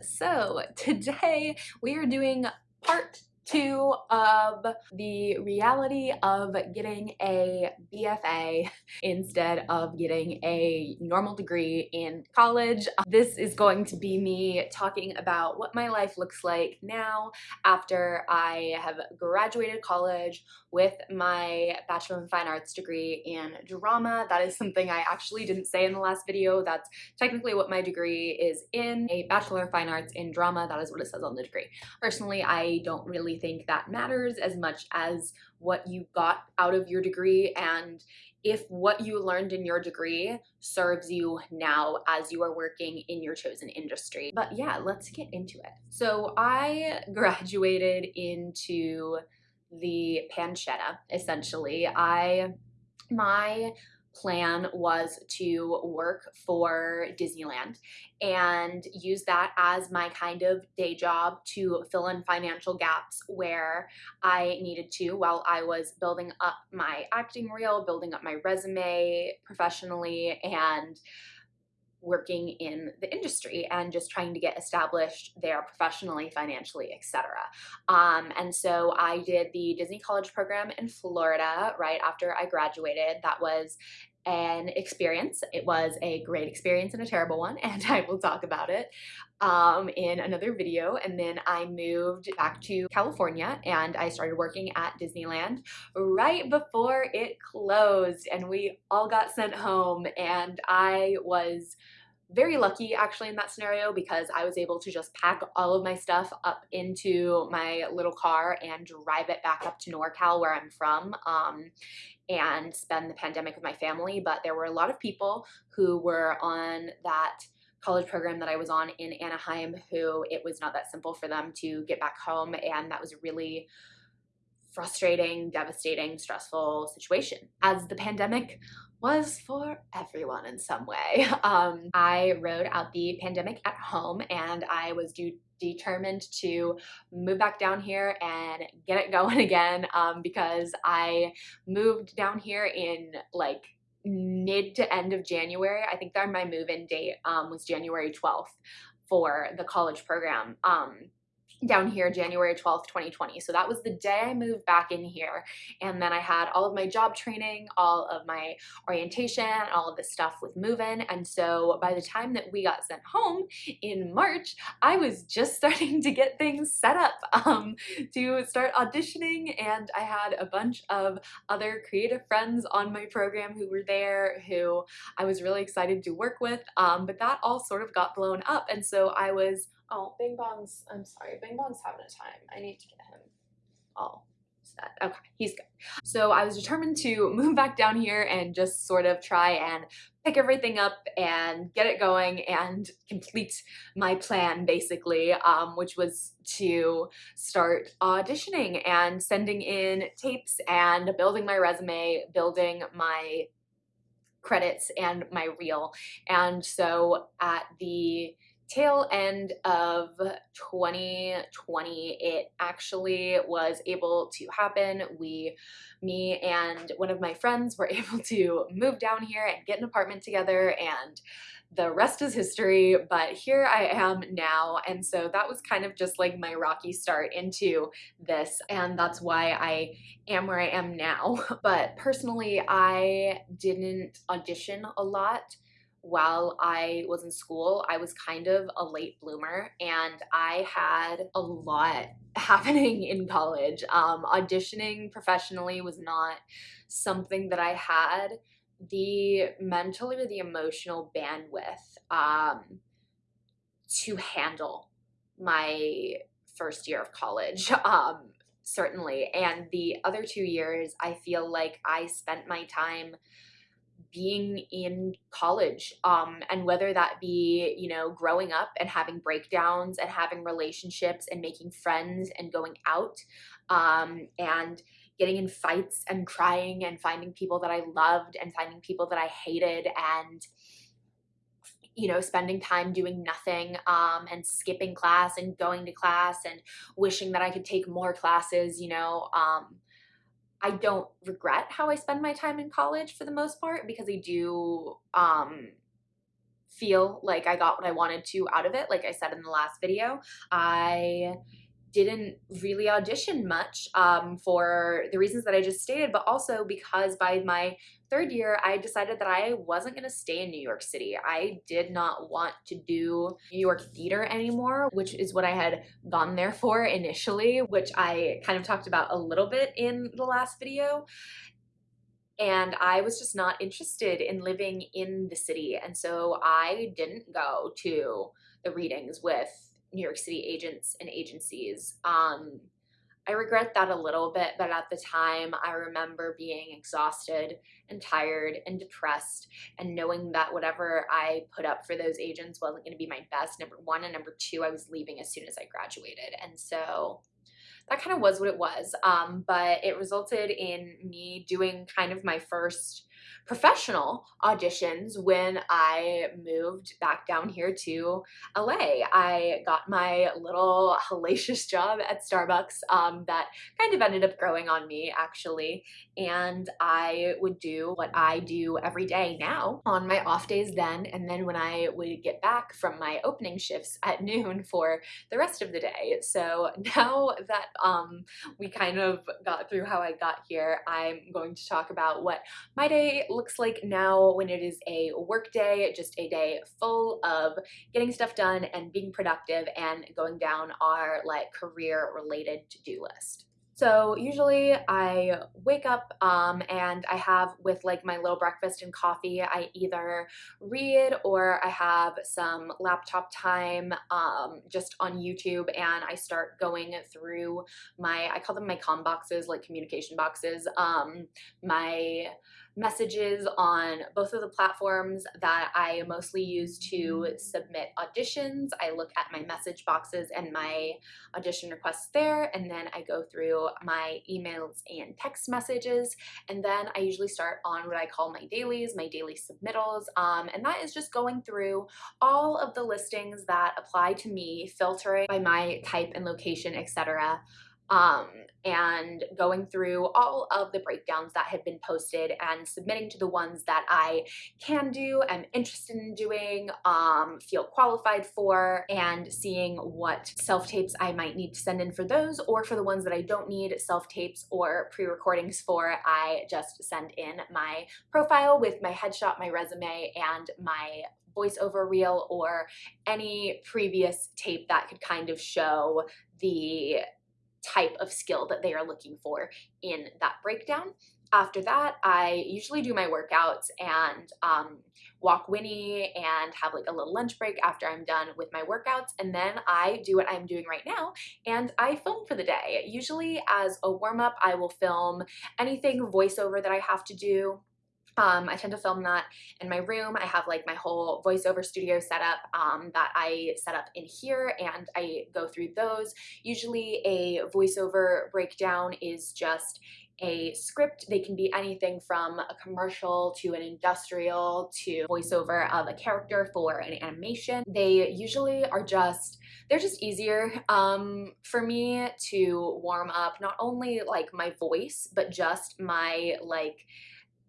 So today we are doing part two of the reality of getting a BFA instead of getting a normal degree in college. This is going to be me talking about what my life looks like now after I have graduated college with my Bachelor of Fine Arts degree in drama. That is something I actually didn't say in the last video. That's technically what my degree is in, a Bachelor of Fine Arts in drama. That is what it says on the degree. Personally, I don't really think that matters as much as what you got out of your degree and if what you learned in your degree serves you now as you are working in your chosen industry. But yeah, let's get into it. So I graduated into the pancetta essentially. I my plan was to work for Disneyland and use that as my kind of day job to fill in financial gaps where I needed to while I was building up my acting reel, building up my resume professionally and working in the industry and just trying to get established there professionally, financially, etc. Um, and so I did the Disney College program in Florida right after I graduated. That was an experience. It was a great experience and a terrible one, and I will talk about it um, in another video. And then I moved back to California and I started working at Disneyland right before it closed and we all got sent home and I was very lucky actually in that scenario because I was able to just pack all of my stuff up into my little car and drive it back up to NorCal where I'm from um, and spend the pandemic with my family. But there were a lot of people who were on that college program that I was on in Anaheim who it was not that simple for them to get back home and that was a really frustrating, devastating, stressful situation. As the pandemic was for everyone in some way. Um, I rode out the pandemic at home and I was due determined to move back down here and get it going again um, because I moved down here in like mid to end of January. I think that my move-in date um, was January 12th for the college program. Um, down here January 12th, 2020. So that was the day I moved back in here. And then I had all of my job training, all of my orientation, all of the stuff with moving. And so by the time that we got sent home in March, I was just starting to get things set up um, to start auditioning. And I had a bunch of other creative friends on my program who were there who I was really excited to work with. Um, but that all sort of got blown up. And so I was Oh, Bing Bong's, I'm sorry, Bing Bong's having a time. I need to get him all set. Okay, he's good. So I was determined to move back down here and just sort of try and pick everything up and get it going and complete my plan basically, um, which was to start auditioning and sending in tapes and building my resume, building my credits and my reel. And so at the tail end of 2020 it actually was able to happen. We me and one of my friends were able to move down here and get an apartment together and the rest is history but here I am now. And so that was kind of just like my rocky start into this and that's why I am where I am now. But personally I didn't audition a lot while I was in school, I was kind of a late bloomer and I had a lot happening in college. Um, auditioning professionally was not something that I had the mental or the emotional bandwidth um, to handle my first year of college. Um, certainly. And the other two years, I feel like I spent my time being in college um, and whether that be you know growing up and having breakdowns and having relationships and making friends and going out um, and getting in fights and crying and finding people that I loved and finding people that I hated and you know spending time doing nothing um, and skipping class and going to class and wishing that I could take more classes you know um, I don't regret how I spend my time in college for the most part because I do um, feel like I got what I wanted to out of it. Like I said in the last video, I didn't really audition much um, for the reasons that I just stated, but also because by my third year, I decided that I wasn't going to stay in New York City. I did not want to do New York theater anymore, which is what I had gone there for initially, which I kind of talked about a little bit in the last video. And I was just not interested in living in the city. And so I didn't go to the readings with New York City agents and agencies. Um, I regret that a little bit, but at the time, I remember being exhausted and tired and depressed, and knowing that whatever I put up for those agents wasn't going to be my best. Number one, and number two, I was leaving as soon as I graduated. And so that kind of was what it was. Um, but it resulted in me doing kind of my first professional auditions when I moved back down here to LA. I got my little hellacious job at Starbucks um, that kind of ended up growing on me actually. And I would do what I do every day now on my off days then. And then when I would get back from my opening shifts at noon for the rest of the day. So now that um, we kind of got through how I got here, I'm going to talk about what my day looks like now when it is a work day, just a day full of getting stuff done and being productive and going down our like career related to-do list. So usually I wake up um, and I have with like my little breakfast and coffee, I either read or I have some laptop time um, just on YouTube and I start going through my, I call them my com boxes, like communication boxes, um, my messages on both of the platforms that I mostly use to submit auditions. I look at my message boxes and my audition requests there, and then I go through my emails and text messages, and then I usually start on what I call my dailies, my daily submittals, um, and that is just going through all of the listings that apply to me, filtering by my type and location, etc um, and going through all of the breakdowns that have been posted and submitting to the ones that I can do, am interested in doing, um, feel qualified for, and seeing what self-tapes I might need to send in for those, or for the ones that I don't need self-tapes or pre-recordings for, I just send in my profile with my headshot, my resume, and my voiceover reel or any previous tape that could kind of show the type of skill that they are looking for in that breakdown. After that, I usually do my workouts and um, walk Winnie and have like a little lunch break after I'm done with my workouts. And then I do what I'm doing right now and I film for the day. Usually as a warm up, I will film anything voiceover that I have to do um, I tend to film that in my room. I have like my whole voiceover studio set up um, that I set up in here and I go through those. Usually a voiceover breakdown is just a script. They can be anything from a commercial to an industrial to voiceover of a character for an animation. They usually are just, they're just easier um, for me to warm up not only like my voice, but just my like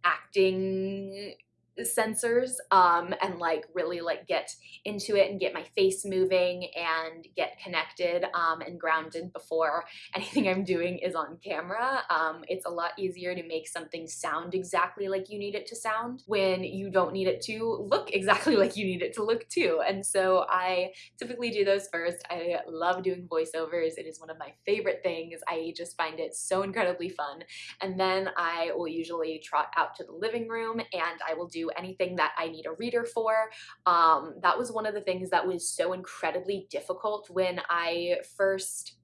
acting sensors um, and like really like get into it and get my face moving and get connected um, and grounded before anything I'm doing is on camera. Um, it's a lot easier to make something sound exactly like you need it to sound when you don't need it to look exactly like you need it to look too. And so I typically do those first. I love doing voiceovers. It is one of my favorite things. I just find it so incredibly fun. And then I will usually trot out to the living room and I will do anything that I need a reader for. Um, that was one of the things that was so incredibly difficult when I first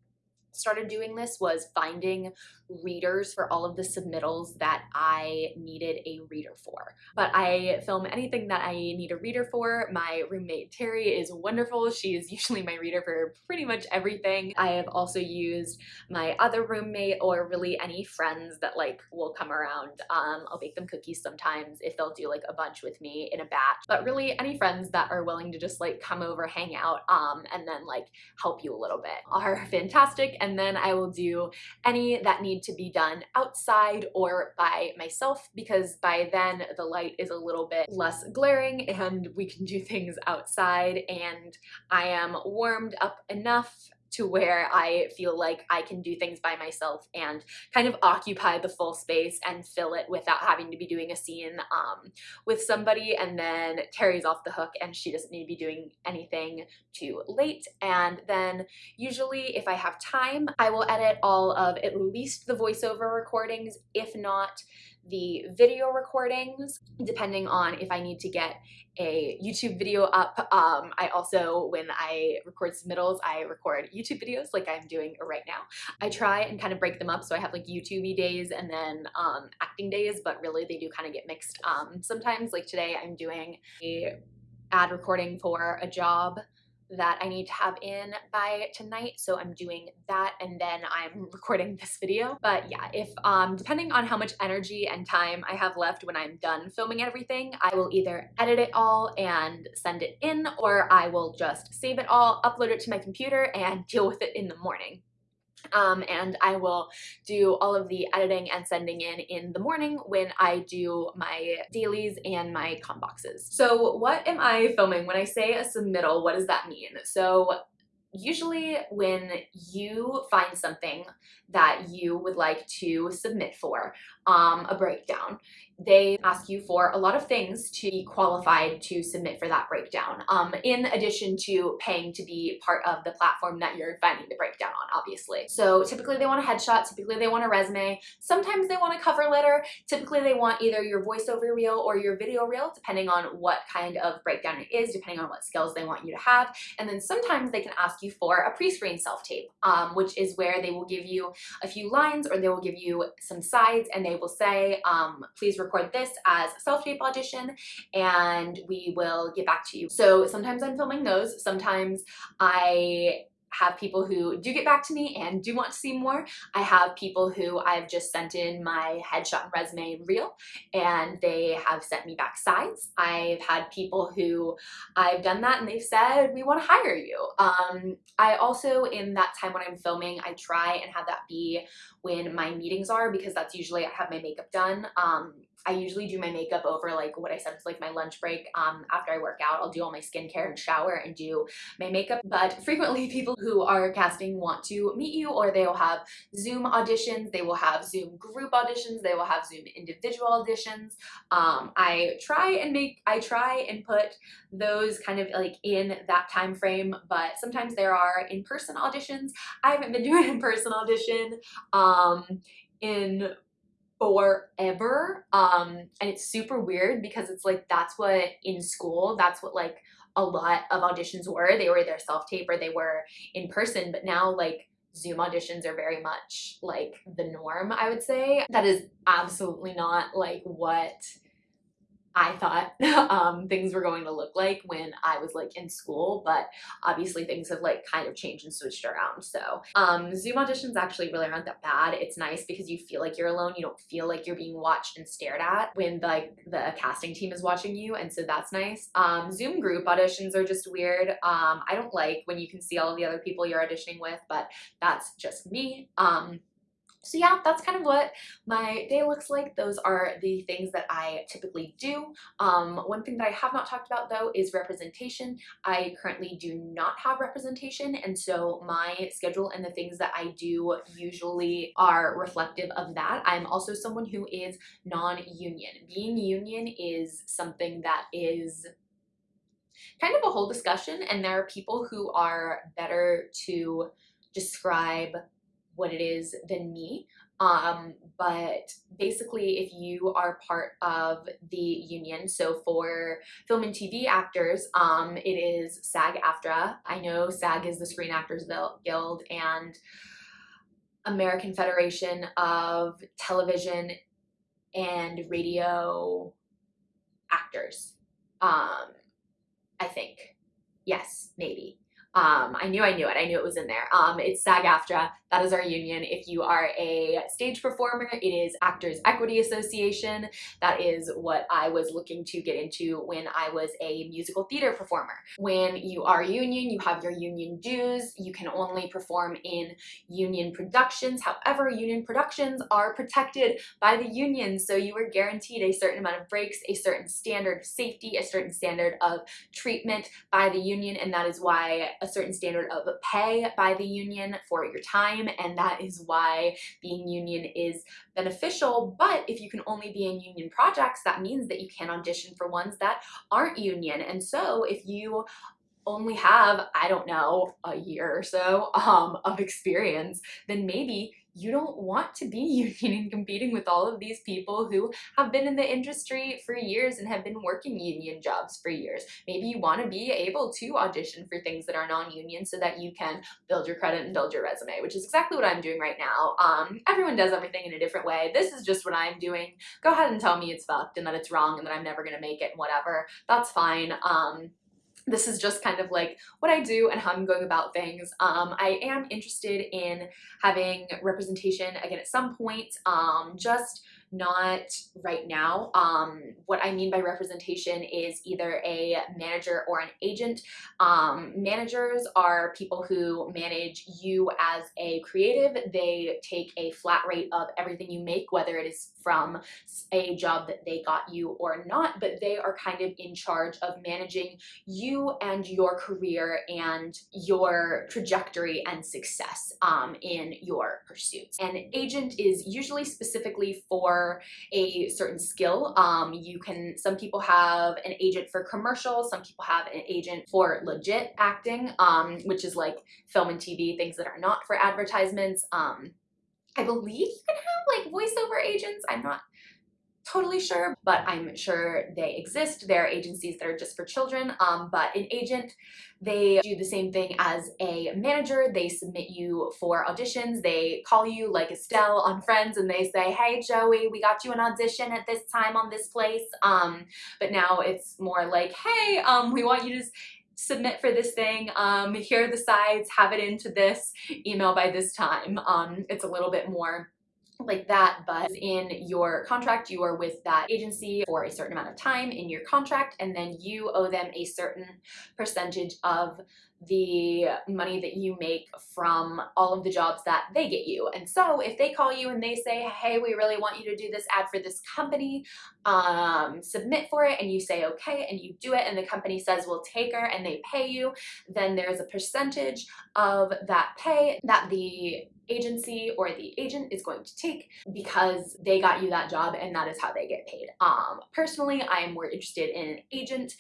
started doing this was finding readers for all of the submittals that I needed a reader for. But I film anything that I need a reader for. My roommate Terry is wonderful. She is usually my reader for pretty much everything. I have also used my other roommate or really any friends that like will come around. Um, I'll bake them cookies sometimes if they'll do like a bunch with me in a batch. But really any friends that are willing to just like come over, hang out, um, and then like help you a little bit are fantastic and then I will do any that need to be done outside or by myself because by then the light is a little bit less glaring and we can do things outside and I am warmed up enough to where I feel like I can do things by myself and kind of occupy the full space and fill it without having to be doing a scene um, with somebody and then Terry's off the hook and she doesn't need to be doing anything too late. And then usually if I have time I will edit all of at least the voiceover recordings if not the video recordings depending on if I need to get a YouTube video up. Um, I also, when I record submittals, I record YouTube videos like I'm doing right now. I try and kind of break them up so I have like YouTube days and then um, acting days, but really they do kind of get mixed. Um, sometimes like today I'm doing a ad recording for a job that I need to have in by tonight. So I'm doing that and then I'm recording this video. But yeah, if um, depending on how much energy and time I have left when I'm done filming everything, I will either edit it all and send it in or I will just save it all, upload it to my computer and deal with it in the morning. Um, and I will do all of the editing and sending in in the morning when I do my dailies and my com boxes. So what am I filming? When I say a submittal, what does that mean? So usually when you find something that you would like to submit for um, a breakdown, they ask you for a lot of things to be qualified to submit for that breakdown, um, in addition to paying to be part of the platform that you're finding the breakdown on, obviously. So typically they want a headshot, typically they want a resume, sometimes they want a cover letter, typically they want either your voiceover reel or your video reel, depending on what kind of breakdown it is, depending on what skills they want you to have. And then sometimes they can ask you for a pre-screen self-tape, um, which is where they will give you a few lines or they will give you some sides and they will say, um, please record this as self-tape audition and we will get back to you. So sometimes I'm filming those, sometimes I have people who do get back to me and do want to see more. I have people who I've just sent in my headshot and resume reel and they have sent me back sides. I've had people who I've done that and they've said, we want to hire you. Um, I also, in that time when I'm filming, I try and have that be when my meetings are because that's usually I have my makeup done. Um, I usually do my makeup over like what I said is like my lunch break. Um, after I work out, I'll do all my skincare and shower and do my makeup. But frequently people who are casting want to meet you or they will have Zoom auditions, they will have Zoom group auditions, they will have Zoom individual auditions. Um, I try and make, I try and put those kind of like in that time frame, but sometimes there are in-person auditions. I haven't been doing in-person audition um, in forever um and it's super weird because it's like that's what in school that's what like a lot of auditions were. They were either self-tape or they were in person but now like zoom auditions are very much like the norm i would say. That is absolutely not like what I thought um, things were going to look like when I was like in school, but obviously things have like kind of changed and switched around. So um, Zoom auditions actually really aren't that bad. It's nice because you feel like you're alone. You don't feel like you're being watched and stared at when like the casting team is watching you. And so that's nice. Um, Zoom group auditions are just weird. Um, I don't like when you can see all the other people you're auditioning with, but that's just me. Um, so yeah, that's kind of what my day looks like. Those are the things that I typically do. Um, one thing that I have not talked about though is representation. I currently do not have representation and so my schedule and the things that I do usually are reflective of that. I'm also someone who is non-union. Being union is something that is kind of a whole discussion and there are people who are better to describe what it is than me. Um, but basically, if you are part of the union, so for film and TV actors, um, it is SAG-AFTRA. I know SAG is the Screen Actors Guild and American Federation of Television and Radio Actors. Um, I think. Yes, maybe. Um, I knew I knew it. I knew it was in there. Um, it's SAG-AFTRA. That is our union. If you are a stage performer, it is Actors Equity Association. That is what I was looking to get into when I was a musical theater performer. When you are union, you have your union dues. You can only perform in union productions. However, union productions are protected by the union, so you are guaranteed a certain amount of breaks, a certain standard of safety, a certain standard of treatment by the union, and that is why a certain standard of pay by the union for your time time and that is why being union is beneficial. But if you can only be in union projects that means that you can audition for ones that aren't union. And so if you only have, I don't know, a year or so um, of experience, then maybe you don't want to be union and competing with all of these people who have been in the industry for years and have been working union jobs for years. Maybe you want to be able to audition for things that are non-union so that you can build your credit and build your resume, which is exactly what I'm doing right now. Um, everyone does everything in a different way. This is just what I'm doing. Go ahead and tell me it's fucked and that it's wrong and that I'm never going to make it and whatever. That's fine. Um, this is just kind of like what I do and how I'm going about things. Um, I am interested in having representation again at some point, um, just not right now. Um, what I mean by representation is either a manager or an agent. Um, managers are people who manage you as a creative. They take a flat rate of everything you make, whether it is from a job that they got you or not, but they are kind of in charge of managing you and your career and your trajectory and success um, in your pursuits. An agent is usually specifically for a certain skill. Um, you can, some people have an agent for commercials, some people have an agent for legit acting, um, which is like film and TV, things that are not for advertisements. Um, I believe you can have like voiceover agents. I'm not totally sure, but I'm sure they exist. There are agencies that are just for children, um, but an agent, they do the same thing as a manager. They submit you for auditions. They call you like Estelle on Friends and they say, hey Joey, we got you an audition at this time on this place. Um, but now it's more like, hey, um, we want you to submit for this thing, um, here are the sides, have it into this email by this time. Um, it's a little bit more like that, but in your contract, you are with that agency for a certain amount of time in your contract, and then you owe them a certain percentage of the money that you make from all of the jobs that they get you. And so if they call you and they say, hey, we really want you to do this ad for this company, um, submit for it, and you say okay, and you do it, and the company says we'll take her and they pay you, then there's a percentage of that pay that the agency or the agent is going to take because they got you that job and that is how they get paid. Um, personally, I am more interested in an agent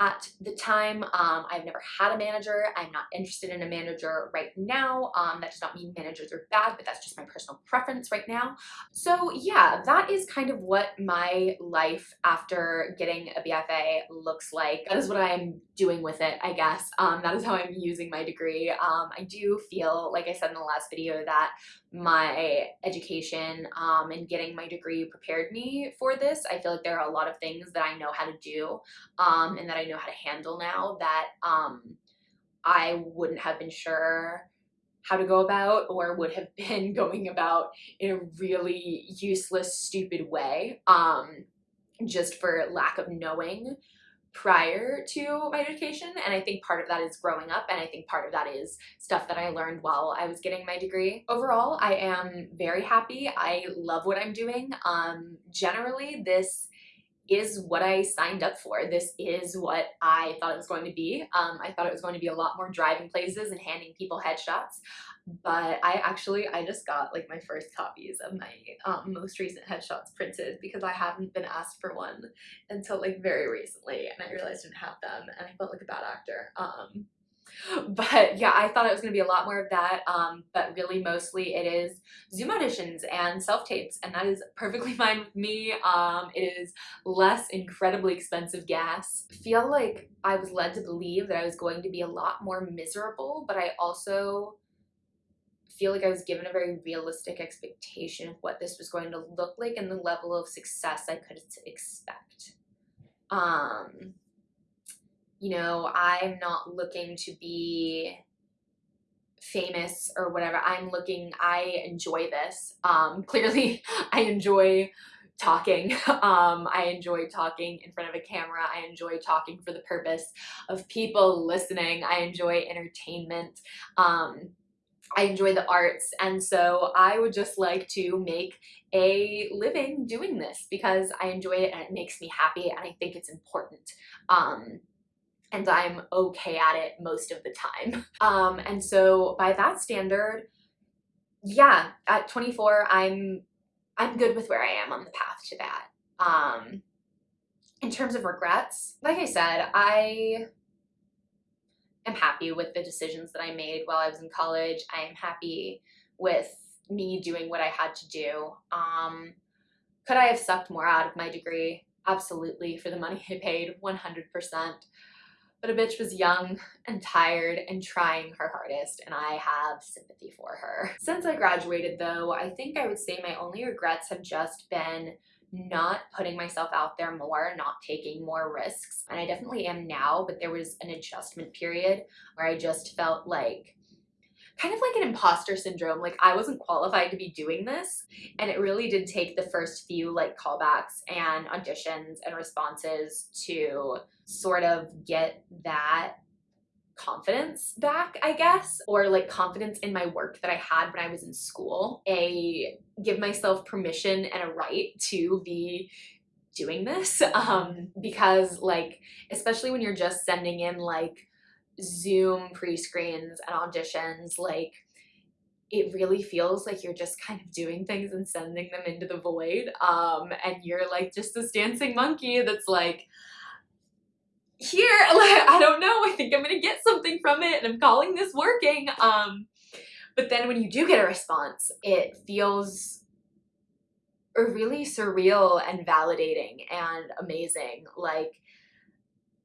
at the time. Um, I've never had a manager. I'm not interested in a manager right now. Um, that does not mean managers are bad, but that's just my personal preference right now. So yeah, that is kind of what my life after getting a BFA looks like. That is what I'm doing with it, I guess. Um, that is how I'm using my degree. Um, I do feel, like I said in the last video, that my education um, and getting my degree prepared me for this. I feel like there are a lot of things that I know how to do um, and that I know how to handle now that um, I wouldn't have been sure how to go about or would have been going about in a really useless, stupid way um, just for lack of knowing prior to my education and I think part of that is growing up and I think part of that is stuff that I learned while I was getting my degree. Overall, I am very happy. I love what I'm doing. Um, generally, this is what I signed up for. This is what I thought it was going to be. Um, I thought it was going to be a lot more driving places and handing people headshots but I actually I just got like my first copies of my um, most recent headshots printed because I haven't been asked for one until like very recently and I realized I didn't have them and I felt like a bad actor um but yeah I thought it was gonna be a lot more of that um but really mostly it is zoom auditions and self-tapes and that is perfectly fine with me um it is less incredibly expensive gas feel like I was led to believe that I was going to be a lot more miserable but I also feel like I was given a very realistic expectation of what this was going to look like and the level of success I could expect. Um, you know, I'm not looking to be famous or whatever. I'm looking, I enjoy this. Um, clearly, I enjoy talking. Um, I enjoy talking in front of a camera. I enjoy talking for the purpose of people listening. I enjoy entertainment. Um, I enjoy the arts and so I would just like to make a living doing this because I enjoy it and it makes me happy and I think it's important. Um, and I'm okay at it most of the time. Um, and so by that standard, yeah, at 24, I'm I'm good with where I am on the path to that. Um, in terms of regrets, like I said, I am happy with the decisions that I made while I was in college. I am happy with me doing what I had to do. Um, could I have sucked more out of my degree? Absolutely, for the money I paid, 100%. But a bitch was young and tired and trying her hardest, and I have sympathy for her. Since I graduated, though, I think I would say my only regrets have just been not putting myself out there more, not taking more risks. And I definitely am now, but there was an adjustment period where I just felt like kind of like an imposter syndrome. Like I wasn't qualified to be doing this. And it really did take the first few like callbacks and auditions and responses to sort of get that confidence back, I guess, or like confidence in my work that I had when I was in school. A give myself permission and a right to be doing this um, because like, especially when you're just sending in like Zoom pre-screens and auditions, like it really feels like you're just kind of doing things and sending them into the void. Um, and you're like just this dancing monkey that's like, here, like, I don't know, I think I'm gonna get something from it and I'm calling this working. Um, but then when you do get a response, it feels really surreal and validating and amazing. Like,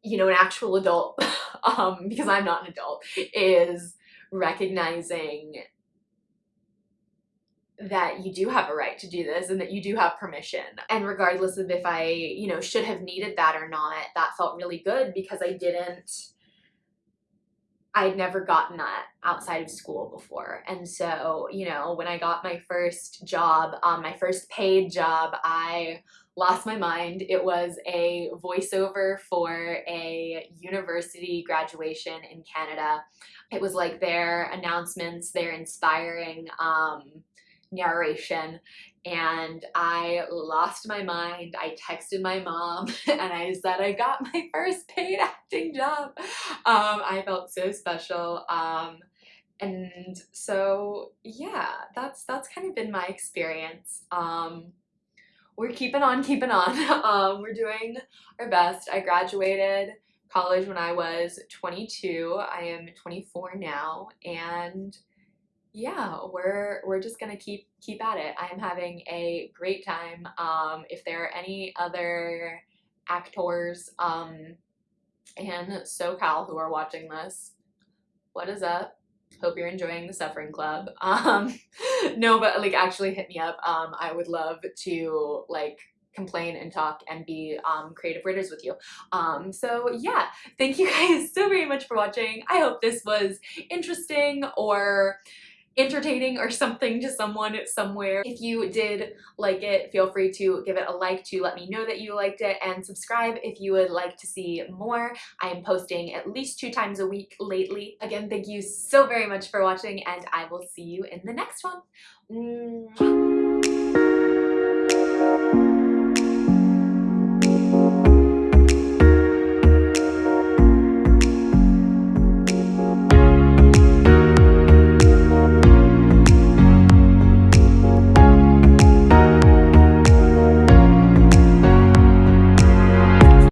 you know, an actual adult, um, because I'm not an adult, is recognizing that you do have a right to do this and that you do have permission. And regardless of if I, you know, should have needed that or not, that felt really good because I didn't, I'd never gotten that outside of school before. And so, you know, when I got my first job, um, my first paid job, I lost my mind. It was a voiceover for a university graduation in Canada. It was like their announcements, their inspiring um, narration and I lost my mind. I texted my mom and I said I got my first paid acting job. Um, I felt so special. Um, and so yeah, that's that's kind of been my experience. Um, we're keeping on keeping on. Um, we're doing our best. I graduated college when I was 22. I am 24 now and yeah, we're we're just gonna keep keep at it. I am having a great time. Um, if there are any other actors um, and SoCal who are watching this, what is up? Hope you're enjoying the Suffering Club. Um, no, but like actually hit me up. Um, I would love to like complain and talk and be um, creative writers with you. Um, so yeah, thank you guys so very much for watching. I hope this was interesting or entertaining or something to someone somewhere. If you did like it, feel free to give it a like to let me know that you liked it and subscribe if you would like to see more. I am posting at least two times a week lately. Again, thank you so very much for watching and I will see you in the next one. Mwah.